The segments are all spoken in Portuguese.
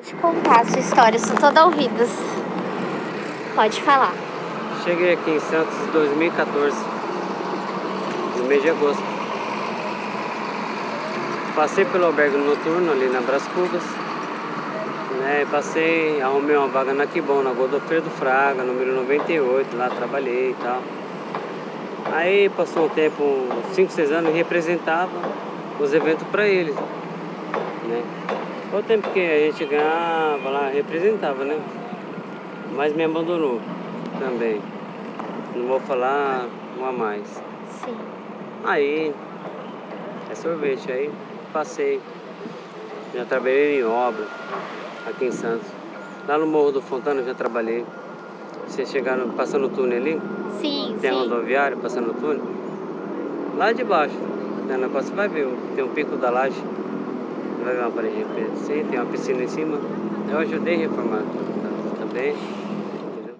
Pode contar a sua história, sou toda ouvidos. Pode falar. Cheguei aqui em Santos em 2014, no mês de agosto. Passei pelo albergue noturno ali na Bras Cubas. Né, passei, arrumei uma vaga na Quibon, na Godofredo Fraga, número 98, lá trabalhei e tal. Aí passou um tempo, 5, 6 anos, representava os eventos para eles. Né? O tempo que a gente ganhava lá, representava, né? Mas me abandonou também. Não vou falar um a mais. Sim. Aí, é sorvete, aí passei. Já trabalhei em obra aqui em Santos. Lá no Morro do Fontana já trabalhei. Vocês chegaram passando o túnel ali? Sim, Tem sim. rodoviário passando o túnel? Lá de baixo, né, na costa, você vai ver, tem um pico da laje. Vai uma assim, tem uma piscina em cima. Eu ajudei a reformar tá- também. entendeu?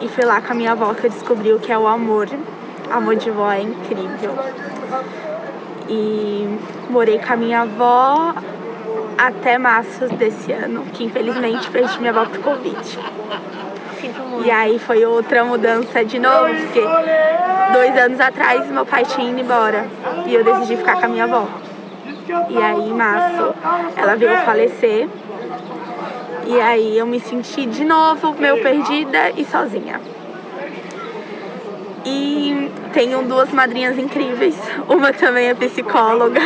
E foi lá com a minha avó que eu descobri o que é o amor. Amor de vó é incrível. E morei com a minha avó até março desse ano, que infelizmente perdi minha avó pro Covid. E aí foi outra mudança de novo, porque dois anos atrás meu pai tinha ido embora e eu decidi ficar com a minha avó. E aí em março ela veio falecer. E aí eu me senti de novo meio perdida e sozinha. E tenho duas madrinhas incríveis. Uma também é psicóloga.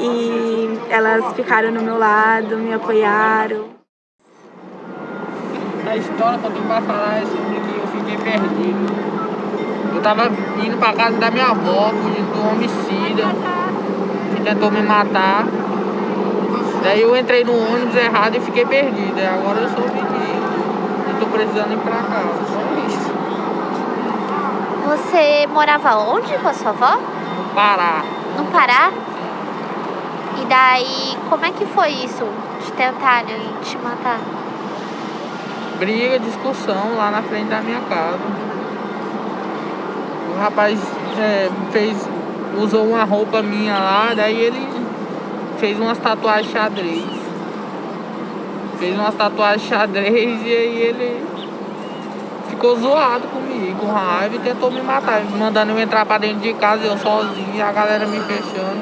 E elas ficaram no meu lado, me apoiaram. A história que tenho pra falar é sobre que eu fiquei perdido. Eu tava indo pra casa da minha avó, fugindo do homicida, tentou me matar. Daí eu entrei no ônibus errado e fiquei perdido. E agora eu soube que eu tô precisando ir pra casa. Só isso. Você morava onde com a sua avó? No Pará. No Pará? E daí, como é que foi isso? De tentarem te matar? briga, discussão lá na frente da minha casa. O rapaz é, fez, usou uma roupa minha lá, daí ele fez umas tatuagens xadrez. Fez umas tatuagens xadrez e aí ele ficou zoado comigo, com raiva e tentou me matar, mandando eu entrar pra dentro de casa, eu sozinho, a galera me fechando.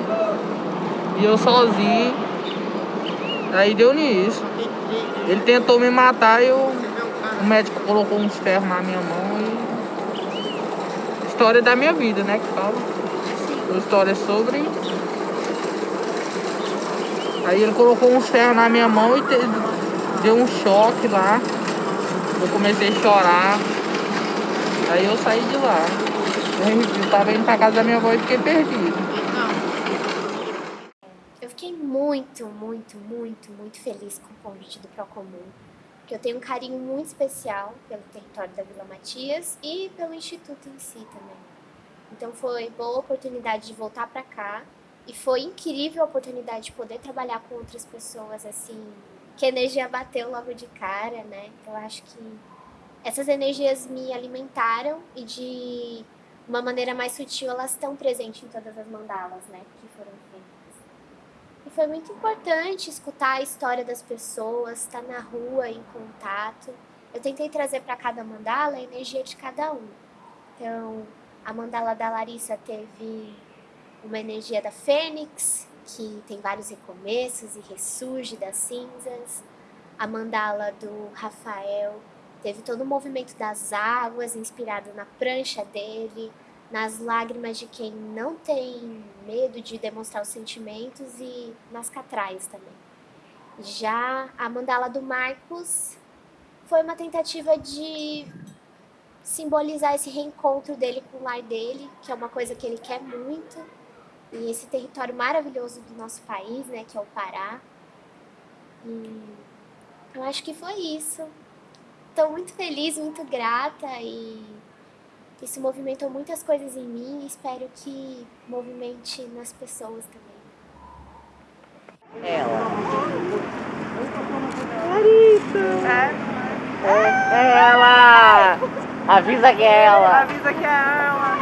E eu sozinho. Aí deu nisso. Ele tentou me matar e eu, o médico colocou uns ferros na minha mão e. História da minha vida, né? Que fala. Uma história sobre. Aí ele colocou uns ferros na minha mão e te- deu um choque lá. Eu comecei a chorar. Aí eu saí de lá. Eu tava indo pra casa da minha avó e fiquei perdido. Eu fiquei muito, muito, muito, muito feliz com o convite do Procomum. Porque eu tenho um carinho muito especial pelo território da Vila Matias e pelo Instituto em si também. Então foi boa oportunidade de voltar para cá e foi incrível a oportunidade de poder trabalhar com outras pessoas assim, que a energia bateu logo de cara, né? Eu acho que essas energias me alimentaram e de uma maneira mais sutil elas estão presentes em todas as mandalas, né, que foram feitas. E foi muito importante escutar a história das pessoas, estar na rua em contato. Eu tentei trazer para cada mandala a energia de cada um. Então, a mandala da Larissa teve uma energia da Fênix, que tem vários recomeços e ressurge das cinzas. A mandala do Rafael teve todo o movimento das águas, inspirado na prancha dele, nas lágrimas de quem não tem medo de demonstrar os sentimentos e nas catrais também. Já a mandala do Marcos foi uma tentativa de simbolizar esse reencontro dele com o lar dele, que é uma coisa que ele quer muito, e esse território maravilhoso do nosso país, né, que é o Pará. E eu acho que foi isso. Estou muito feliz, muito grata e isso movimentou muitas coisas em mim e espero que movimente nas pessoas também. Ela. É, é ela! Avisa que é ela! Avisa que é ela.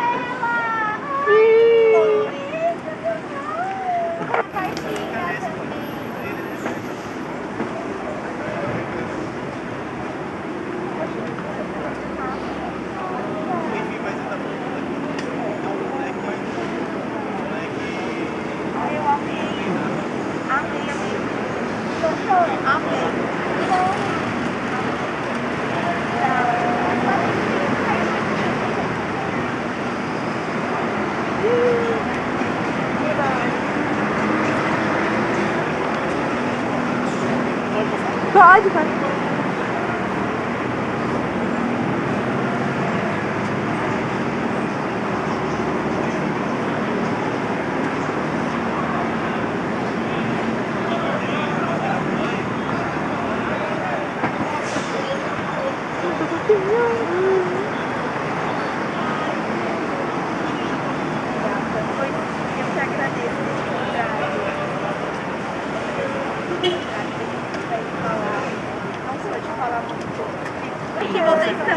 아주 잘.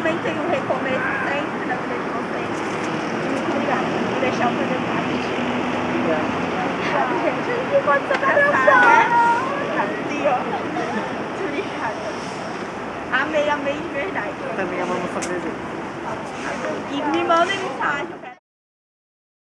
Também tenham um recomeço sempre na vida de vocês. Muito obrigada por deixar eu fazer parte. Obrigada. Gente, que pode ser